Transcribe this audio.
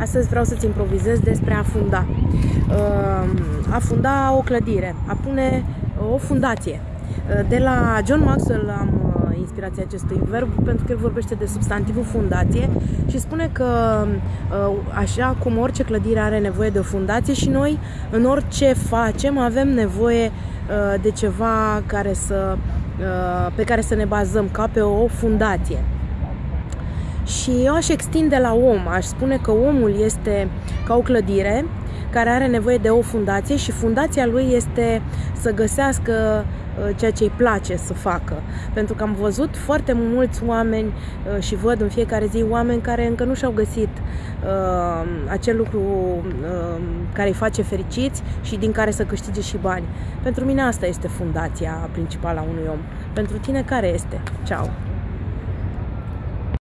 Astăzi vreau să-ți improvizez despre a funda. Uh, a funda o clădire, a pune o fundație. Uh, de la John Maxwell am uh, inspirația acestui verb pentru că el vorbește de substantivul fundație și spune că așa cum orice clădire are nevoie de o fundație și noi în orice facem avem nevoie de ceva care să, pe care să ne bazăm ca pe o fundație. Și eu aș extinde la om, aș spune că omul este ca o clădire care are nevoie de o fundație și fundația lui este să găsească uh, ceea ce îi place să facă. Pentru că am văzut foarte mulți oameni uh, și văd în fiecare zi oameni care încă nu și-au găsit uh, acel lucru uh, care îi face fericiți și din care să câștige și bani. Pentru mine asta este fundația principală a unui om. Pentru tine care este? Ciao!